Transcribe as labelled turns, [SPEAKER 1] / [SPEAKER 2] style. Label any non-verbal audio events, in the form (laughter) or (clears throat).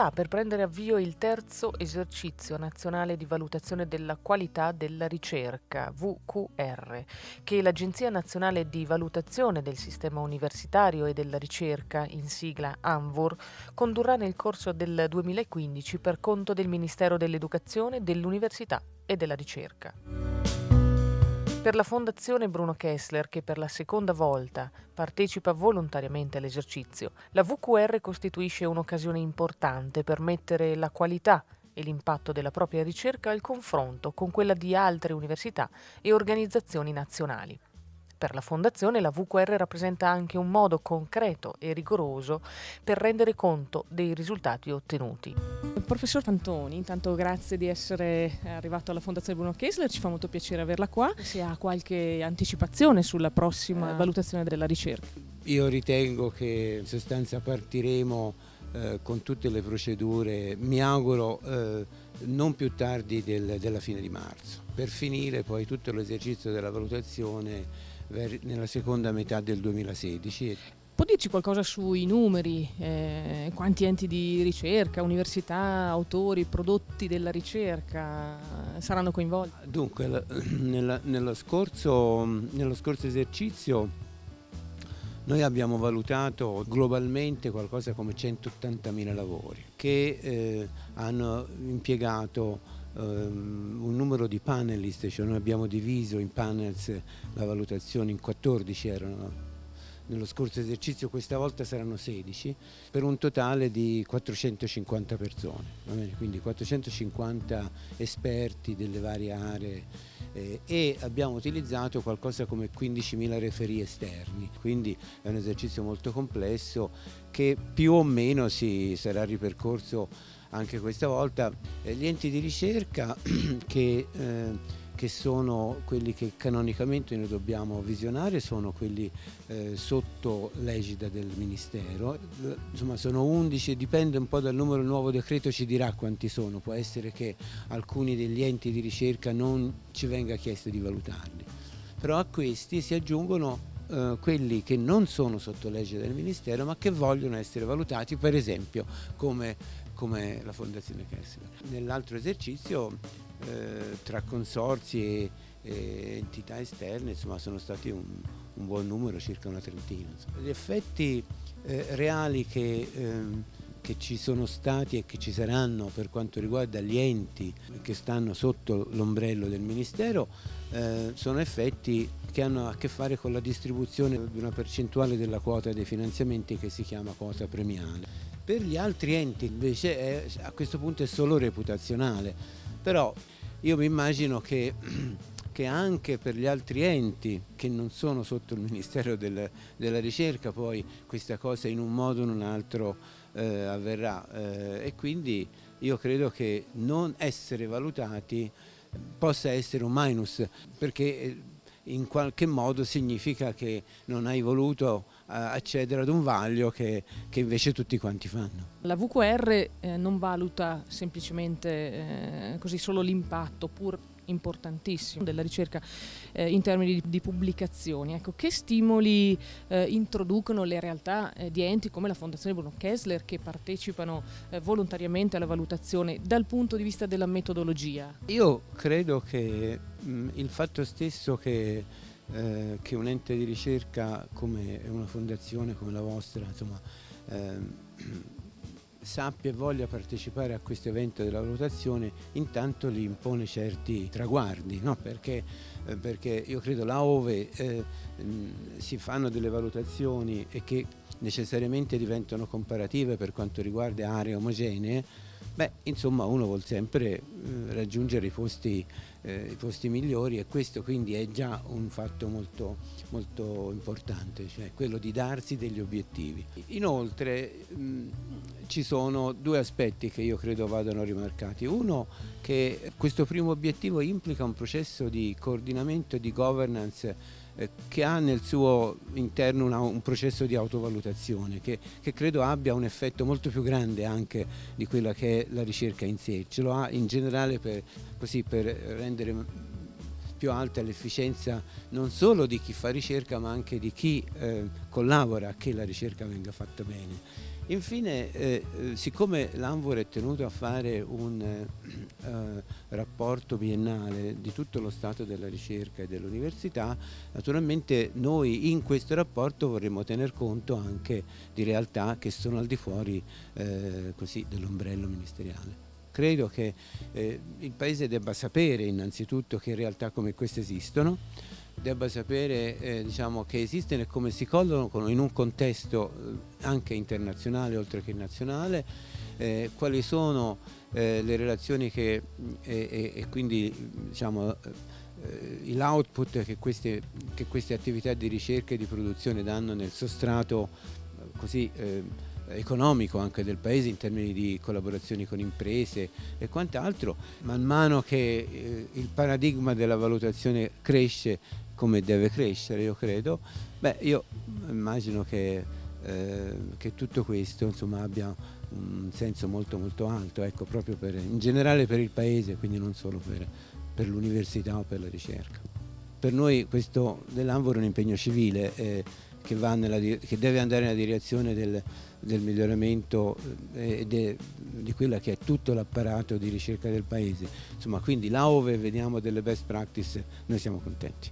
[SPEAKER 1] sta per prendere avvio il terzo esercizio nazionale di valutazione della qualità della ricerca, VQR, che l'Agenzia Nazionale di Valutazione del Sistema Universitario e della Ricerca, in sigla ANVUR, condurrà nel corso del 2015 per conto del Ministero dell'Educazione, dell'Università e della Ricerca. Per la Fondazione Bruno Kessler, che per la seconda volta partecipa volontariamente all'esercizio, la VQR costituisce un'occasione importante per mettere la qualità e l'impatto della propria ricerca al confronto con quella di altre università e organizzazioni nazionali. Per la Fondazione la VQR rappresenta anche un modo concreto e rigoroso per rendere conto dei risultati ottenuti.
[SPEAKER 2] Professor Fantoni, intanto grazie di essere arrivato alla Fondazione Bruno Kessler, ci fa molto piacere averla qua. Se ha qualche anticipazione sulla prossima eh. valutazione della ricerca.
[SPEAKER 3] Io ritengo che in sostanza partiremo eh, con tutte le procedure, mi auguro eh, non più tardi del, della fine di marzo, per finire poi tutto l'esercizio della valutazione nella seconda metà del 2016.
[SPEAKER 2] Può dirci qualcosa sui numeri, eh, quanti enti di ricerca, università, autori, prodotti della ricerca saranno coinvolti?
[SPEAKER 3] Dunque, (clears throat) nella, nello, scorso, nello scorso esercizio noi abbiamo valutato globalmente qualcosa come 180.000 lavori che eh, hanno impiegato un numero di panelist, cioè noi abbiamo diviso in panels la valutazione in 14 erano nello scorso esercizio questa volta saranno 16 per un totale di 450 persone, quindi 450 esperti delle varie aree eh, e abbiamo utilizzato qualcosa come 15.000 referi esterni, quindi è un esercizio molto complesso che più o meno si sarà ripercorso anche questa volta. Eh, gli enti di ricerca (clears throat) che, eh, che, sono quelli che canonicamente noi dobbiamo visionare sono quelli eh, sotto l'egida del Ministero, insomma sono 11, dipende un po' dal numero, il nuovo decreto ci dirà quanti sono, può essere che alcuni degli enti di ricerca non ci venga chiesto di valutarli, però a questi si aggiungono Uh, quelli che non sono sotto legge del Ministero ma che vogliono essere valutati per esempio come come la Fondazione Kessler. Nell'altro esercizio eh, tra consorzi e, e, entità esterne insomma, sono stati un, un, buon numero, circa una trentina. Insomma. Gli effetti eh, reali che, ehm, che ci sono stati e che ci saranno per quanto riguarda gli enti che stanno sotto l'ombrello del Ministero eh, sono effetti che hanno a che fare con la distribuzione di una percentuale della quota dei finanziamenti che si chiama quota premiale. Per gli altri enti invece è, a questo punto è solo reputazionale, però io mi immagino che, (clears throat) che, anche per gli altri enti che non sono sotto il Ministero del, della Ricerca poi questa cosa in un modo o in un altro eh, avverrà. Eh, e quindi io credo che non essere valutati possa essere un minus perché eh, in qualche modo significa che non hai voluto eh, accedere ad un vaglio che, che, invece tutti quanti fanno.
[SPEAKER 2] La VQR eh, non valuta semplicemente eh, così solo l'impatto, pur importantissimo della ricerca eh, in termini di, di pubblicazioni. Ecco, che stimoli eh, introducono le realtà eh, di enti come la Fondazione Bruno Kessler che partecipano eh, volontariamente alla valutazione dal punto di vista della metodologia?
[SPEAKER 3] Io credo che mh, il fatto stesso che eh, che un ente di ricerca come una fondazione come la vostra insomma, ehm, sappia e voglia partecipare a questo evento della valutazione intanto gli impone certi traguardi no? perché, eh, perché, io credo là ove eh, si fanno delle valutazioni e che necessariamente diventano comparative per quanto riguarda aree omogenee beh insomma uno vuole sempre eh, raggiungere i posti, eh, i posti, migliori e questo quindi è già un fatto molto, molto importante cioè quello di darsi degli obiettivi inoltre mh, ci sono due aspetti che io credo vadano rimarcati. Uno che questo primo obiettivo implica un processo di coordinamento e di governance eh, che ha nel suo interno una, un processo di autovalutazione che, che, credo abbia un effetto molto più grande anche di quella che è la ricerca in sé. Ce lo ha in generale per, così, per rendere più alta l'efficienza non solo di chi fa ricerca ma anche di chi eh, collabora a che la ricerca venga fatta bene Infine, eh, eh siccome l'Anvor è tenuto a fare un eh, eh, rapporto biennale di tutto lo stato della ricerca e dell'università, naturalmente noi in questo rapporto vorremmo tener conto anche di realtà che sono al di fuori eh, dell'ombrello ministeriale. Credo che eh, il Paese debba sapere innanzitutto che realtà come queste esistono, debba sapere eh, diciamo, che esistono e come si collocano in un contesto eh, anche internazionale oltre che nazionale, eh, quali sono eh, le relazioni che, e, e quindi diciamo, eh, l'output che che queste attività di ricerca e di produzione danno nel sostrato così economico anche del paese in termini di collaborazioni con imprese e quant'altro, man mano che eh, il paradigma della valutazione cresce come deve crescere, io credo, beh, io immagino che, eh, che tutto questo insomma, abbia un senso molto molto alto, ecco, proprio per, in generale per il paese, quindi non solo per, per l'università o per la ricerca. Per noi questo dell'Anvor è un impegno civile. Eh, che, nella, che, deve andare nella direzione del, del miglioramento eh, de, di quello che è tutto l'apparato di ricerca del paese. Insomma, quindi là dove vediamo delle best practice noi siamo contenti.